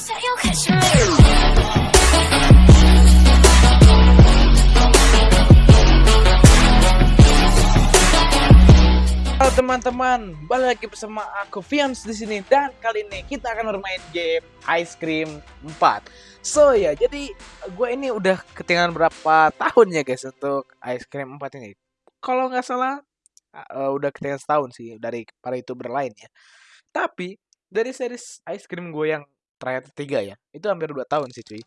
Halo teman-teman, balik lagi bersama aku Fians di sini dan kali ini kita akan bermain game Ice Cream 4. So ya, jadi gue ini udah ketinggalan berapa tahun ya guys untuk Ice Cream 4 ini. Kalau nggak salah uh, udah ketinggalan setahun sih dari para youtuber lain ya. Tapi dari series Ice Cream gue yang terakhir tiga ya, itu hampir 2 tahun sih cuy.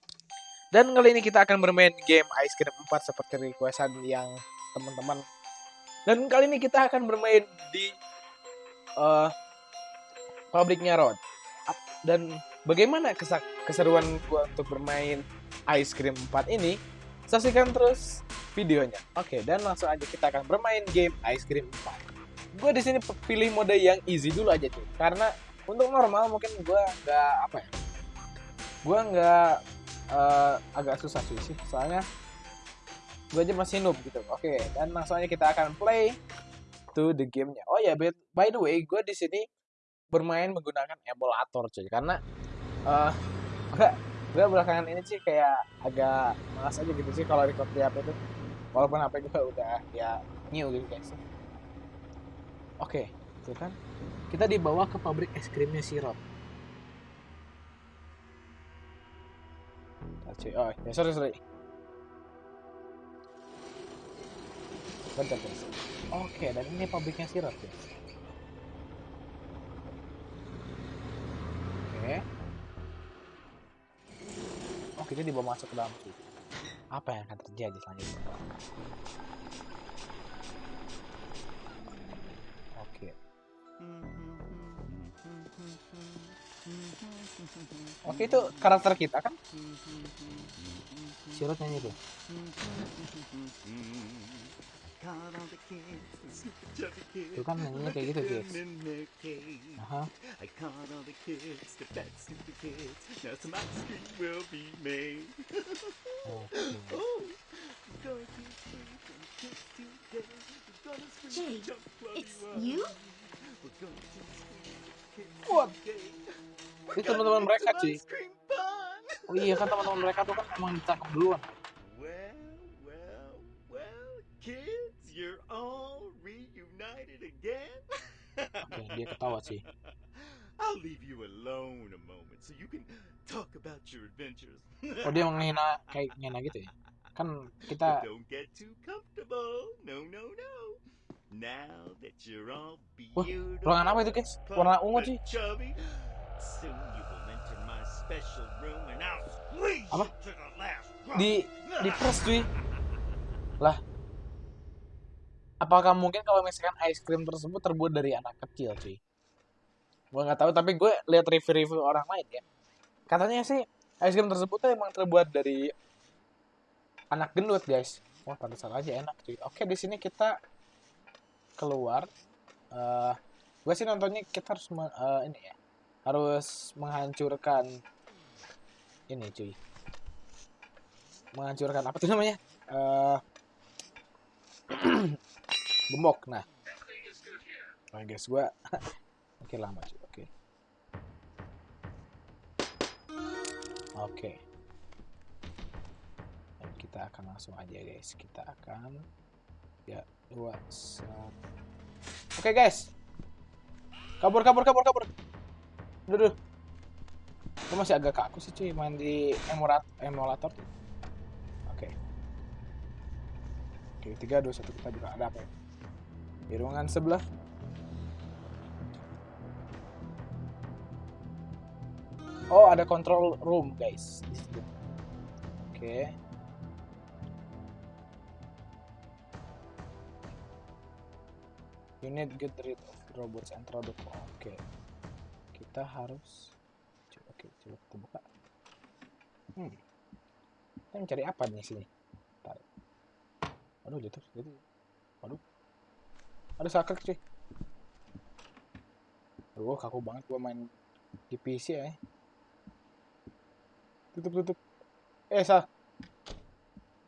Dan kali ini kita akan bermain game Ice Cream 4 seperti requestan yang teman-teman dan kali ini kita akan bermain di eh pabriknya Rod. Dan bagaimana keseruan gua untuk bermain Ice Cream 4 ini? Saksikan terus videonya. Oke, dan langsung aja kita akan bermain game Ice Cream 4. Gue di sini pilih mode yang easy dulu aja tuh, karena untuk normal mungkin gua nggak apa ya, gua nggak eh, agak susah sih sih, soalnya gue aja masih noob gitu. Oke, dan langsung aja kita akan play to the gamenya. Oh ya, by, by the way, gue di sini bermain menggunakan emulator cuy, karena eh enggak gue belakangan ini sih kayak agak malas aja gitu sih kalau record di HP itu. Walaupun HP gue udah ya new gitu guys. Oke, tuh kan. Kita dibawa ke pabrik es krimnya si Rob. Bentar, cuy. Oh, ya sorry sorry. Bentar, guys. Oke, dan ini pabriknya sirup ya. Oke. Oh, kita dibawa masuk ke dalam. Apa yang akan terjadi selanjutnya? Oke, itu karakter kita kan? Sirot nyanyi tuh. Itu kan nyanyinya kayak gitu, guys. Aha. Jay, it's you What? Gonna teman-teman mereka, cuy. fun. Oh iya kan teman-teman mereka tuh kan emang ditangkap duluan. Well, well, well, kids, you're all reunited again. Oke, dia ketawa sih. I'll leave you alone a moment so you can talk about your adventures. Oh dia menghina kayak menghina gitu ya? Kan kita don't get too comfortable. No, no, no. Now that you're all Wah, beautiful, ruangan apa itu guys? Warna ungu sih. Apa? Di di press cuy. Lah. Apakah mungkin kalau misalkan ice cream tersebut terbuat dari anak kecil cuy? Gua nggak tahu tapi gue lihat review-review orang lain ya. Katanya sih ice cream tersebut tuh emang terbuat dari anak gendut guys. Wah pantesan aja enak cuy. Oke di sini kita keluar. eh gue sih nontonnya kita harus eh, ini ya harus menghancurkan ini cuy. Menghancurkan apa tuh namanya? Gembok. Nah oke guys gua oke lama cuy. Oke. Oke. Dan kita akan langsung aja guys. Kita akan ya dua satu. Oke guys. Kabur kabur kabur kabur Duh, duh. Gue masih agak kaku sih cuy main di emulat emulator tuh. Oke. Oke, 3 2 1 kita juga ada apa ya? Di ruangan sebelah. Oh, ada control room, guys. Di situ. Oke. You need get rid of robots and product. Oke. Kita harus Coba- Oke, coba kita buka. Hmm. Kita mencari apa nih sini? Bentar. Waduh, jatuh, jatuh. Waduh. Ada sakit cuy. Aduh, kaku banget gua main di PC ya. Tutup, tutup. Eh, sal.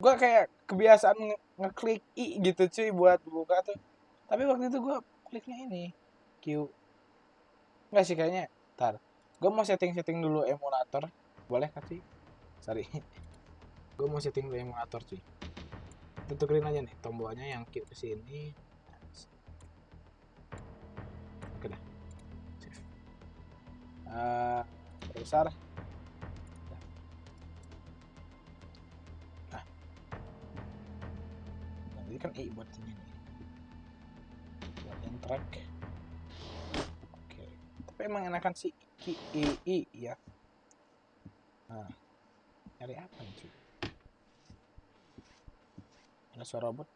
Gua kayak kebiasaan nge- ngeklik I gitu cuy buat buka tuh. Tapi waktu itu gua kliknya ini. Q. Enggak sih kayaknya. Ntar. gue mau setting-setting dulu emulator. Boleh kan sih? Sorry. Gue mau setting dulu emulator cuy. Tukerin aja nih tombolnya yang ke sini. Oke dah. Save. Eh, besar nah. Nanti kan i buat ini nih. Buat track tapi emang enakan si ki i ya nah nyari apa nih cuy ada suara robot?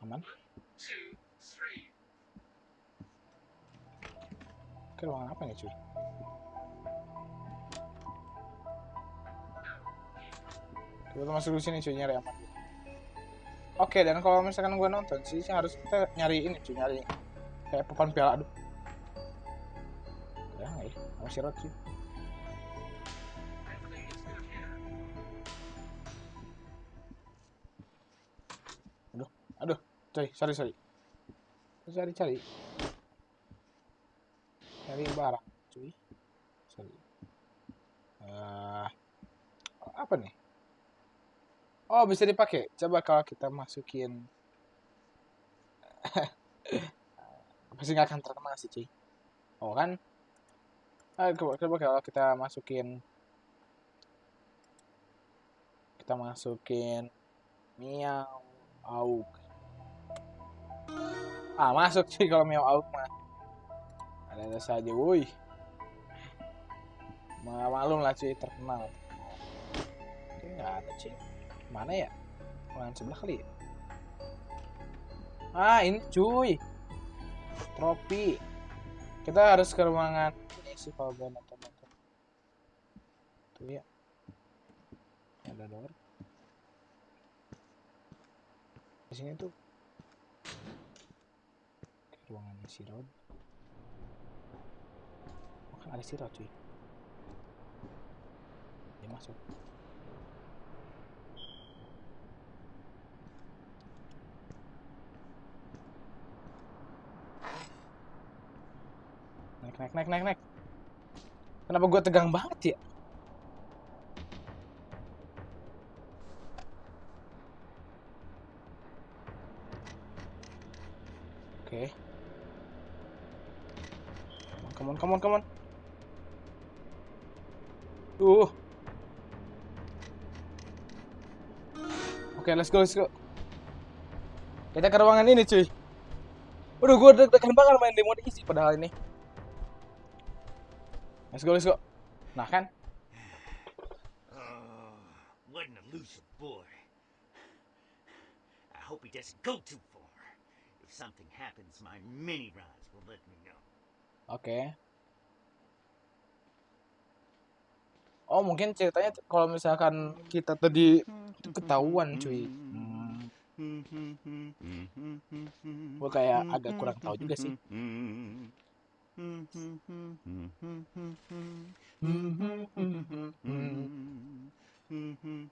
Aman? Oke, ruangan apa nih cuy kita masuk di sini cuy nyari aman. Oke dan kalau misalkan gue nonton sih harus kita nyari ini cuy nyari kayak papan piala aduh. Ya nggak ya? Sama sih aduh aduh coy sorry sorry. Cari cari cari barang cuy. Sorry. Eh, apa nih oh bisa dipakai? Coba kalau kita masukin. Pasti nggak akan terkenal sih cuy. Oh kan? Ah, coba, coba kalau kita masukin. Kita masukin miau auk. Ah masuk sih kalau miau auk mah. Ada ada saja woi Ma- malum lah cuy terkenal. Oke nggak ada cuy mana ya? Ruangan sebelah kali ya? ah ini cuy. Trofi kita harus ke ruangan ini sih kalau gue nonton tuh ya. Ada door. Di sini tuh. Ruangan si Rod. Oh, kan ada si Rod cuy? Dia masuk naik naik naik naik. Kenapa gue tegang banget ya? Oke. Come on come on come on. Uh. Oke let's go let's go. Kita ke ruangan ini cuy. Waduh, gue deg-degan banget main demo isi padahal ini. Let's go, let's go. Nah kan, Oh, what an elusive boy. I hope he doesn't go too far. If something happens, my mini rods will let me know. oke. Oh mungkin ceritanya kalau misalkan kita tadi itu ketahuan cuy. Hmm, gue kayak agak kurang tahu juga sih.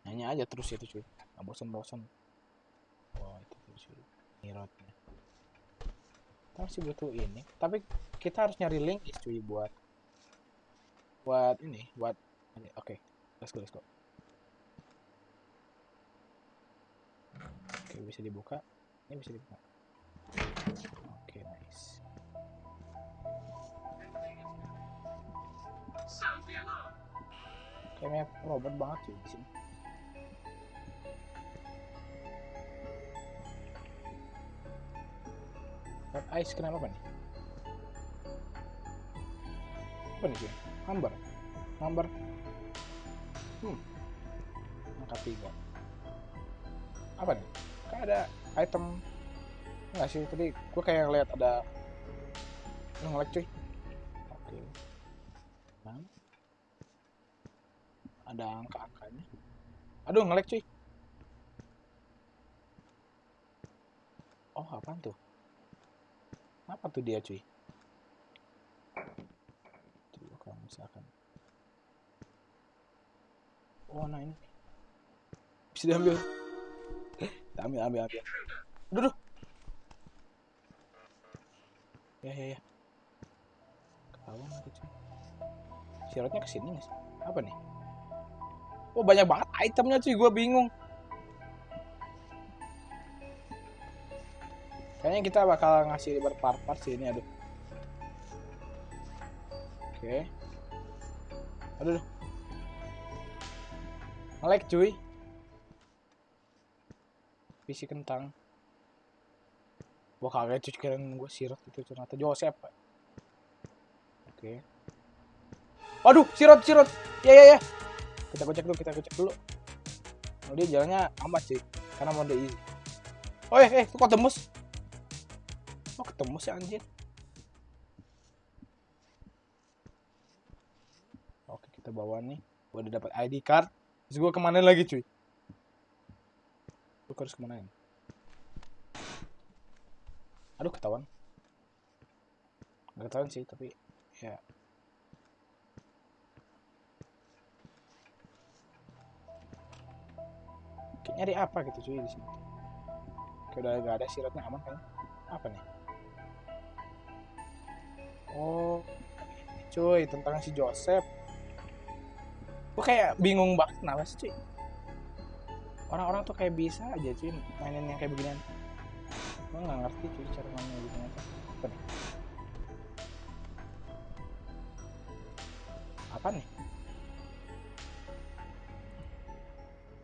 Nanya aja terus itu cuy. Nggak bosan-bosan. Wah itu tuh cuy. Nirotnya. Kita masih butuh ini. Tapi kita harus nyari link cuy buat buat ini buat oke let's go let's go oke bisa dibuka ini bisa dibuka oke nice kayaknya robot banget cuy di sini. Red ice kenapa apa nih apa nih cuy hambar hambar hmm. Angka tiga. Apa nih? Kayak ada item. Enggak sih? Tadi gue kayak ngeliat ada nge-lag cuy oke nah ada angka-angkanya aduh nge-lag cuy oh apaan tuh apa tuh dia cuy coba kalau misalkan oh nah ini bisa diambil Ambil, ambil, ambil. Duduk. Ya, ya, ya. Ketahuan lagi cuy. Sirotnya ke sini nggak sih? Apa nih? Oh banyak banget itemnya cuy, gue bingung. Kayaknya kita bakal ngasih berpart-part sih ini, aduh. Oke. Aduh. Ngelek cuy. PC kentang. Wah kagak cuy keren gue sirot itu ternyata Joseph. Oke. Waduh, sirot sirot. Ya ya ya. Kita gocek dulu, kita gocek dulu. Oh, dia jalannya amat sih, karena mode easy. Oh eh, eh, kok tembus? Oh ketemu sih anjir. Oke kita bawa nih. Gua udah dapat ID card. Terus gua ke mana lagi cuy? Gua harus ke mana ini? Aduh ketahuan. Gak ketahuan sih tapi ya. Oke, nyari apa gitu cuy di sini? Kayak udah gak ada sirotnya aman kan? Apa nih? Oh, cuy tentang si Joseph. Gue kayak bingung banget kenapa sih cuy. Orang-orang tuh kayak bisa aja cuy mainin yang kayak beginian. Gue nggak ngerti cuy cara mainnya beginian. Apa nih? Apa nih?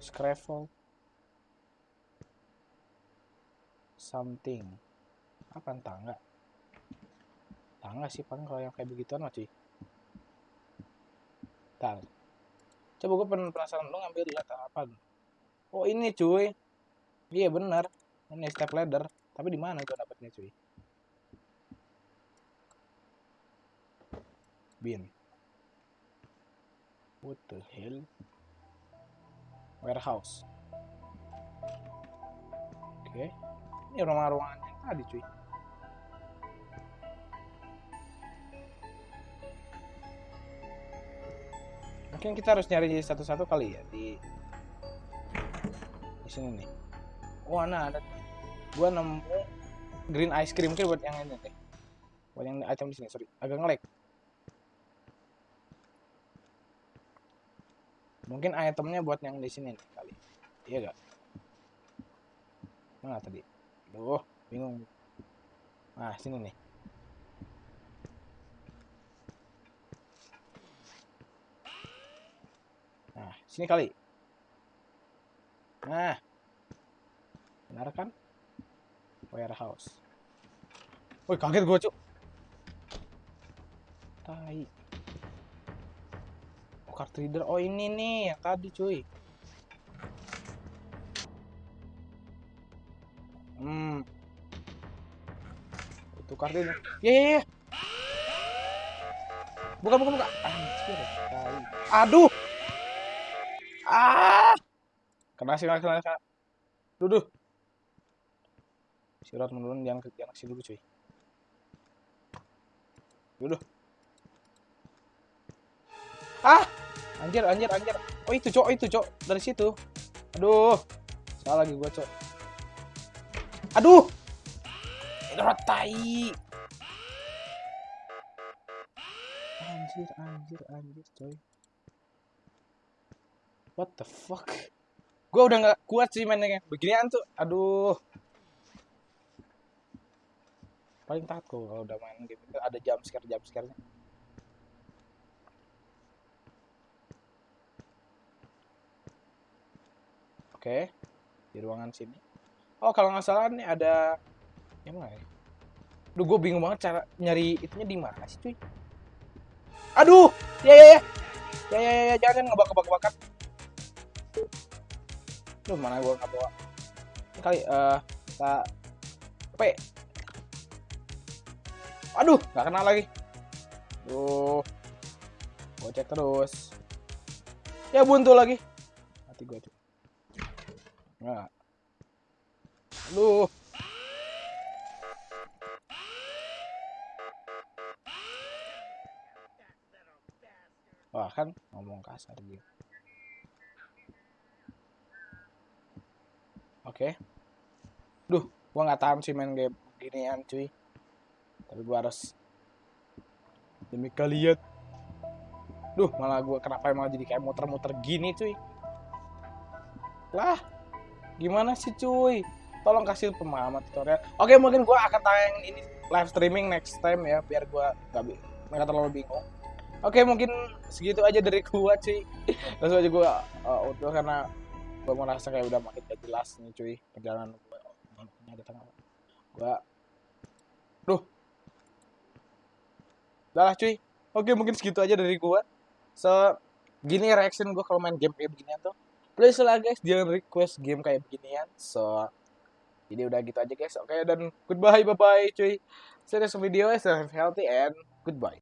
Scrabble. Something. Apa tangga? Tangga sih paling kalau yang kayak begituan mah cuy. Coba gue penasaran lu ngambil apa? Oh ini cuy. Iya bener. Ini step ladder. Tapi di mana gue dapetnya cuy? Bin. What the hell? Warehouse. Oke. Ini rumah-ruangan yang tadi cuy. Mungkin kita harus nyari satu-satu kali ya di di sini nih. Wah, nah ada. Gua nemu green ice cream mungkin buat yang ini deh. Buat yang item di sini, sorry. Agak ngelag. Mungkin itemnya buat yang di sini nih kali. Iya gak? Mana tadi? Duh, bingung. Nah, sini nih. Nah, sini kali. Nah. Benar kan? Warehouse. Woi, kaget gua, Cuk. Tai. Card reader. Oh, ini nih yang tadi, cuy. Hmm. Itu card reader. Ya, ya, ya. Buka, buka, buka. Anjir, tai. Aduh. Ah. Kena sih, kena, kena. Duduh. Sirot menurun jangan ke sini dulu cuy. Duduh. Ah. Anjir, anjir, anjir. Oh itu, Cok, itu, Cok. Dari situ. Aduh. Salah lagi gua, Cok. Aduh. Itu tai. Anjir, anjir, anjir, coy. What the fuck? Gue udah nggak kuat sih mainnya. Beginian tuh, aduh. Paling takut gua kalau udah main game itu ada jump scare jump scare-nya. Oke, di ruangan sini. Oh kalau nggak salah nih ada yang mana ya? Duh gue bingung banget cara nyari itunya di mana sih cuy. Aduh, ya ya ya, ya ya ya, ya. jangan bakar. Duh mana gue nggak bawa. Ini kali eh kita P. Aduh, nggak kenal lagi. Duh, gue cek terus. Ya buntu lagi. Mati gue tuh. Nah. Aduh. Wah kan ngomong kasar gitu. Oke, Gua nggak tahan sih main game ginian cuy. Tapi gua harus demi kalian. Duh, malah gua kenapa malah jadi kayak muter-muter gini cuy. Lah, gimana sih cuy? Tolong kasih pemahaman tutorial. Oke, mungkin gua akan tayang ini live streaming next time ya, biar gua nggak bi- nggak terlalu bingung. Oke, mungkin segitu aja dari gua cuy. Langsung aja gua uh, utuh karena gua merasa kayak udah makin gak jelas nih cuy perjalanan. Ini ada. Gua Duh. Udah lah cuy. Oke, mungkin segitu aja dari gua. So, gini reaction gua kalau main game kayak beginian tuh. Please lah guys, jangan request game kayak beginian. So, jadi udah gitu aja guys. Oke, dan goodbye, bye-bye cuy. See you next video. Stay healthy and goodbye.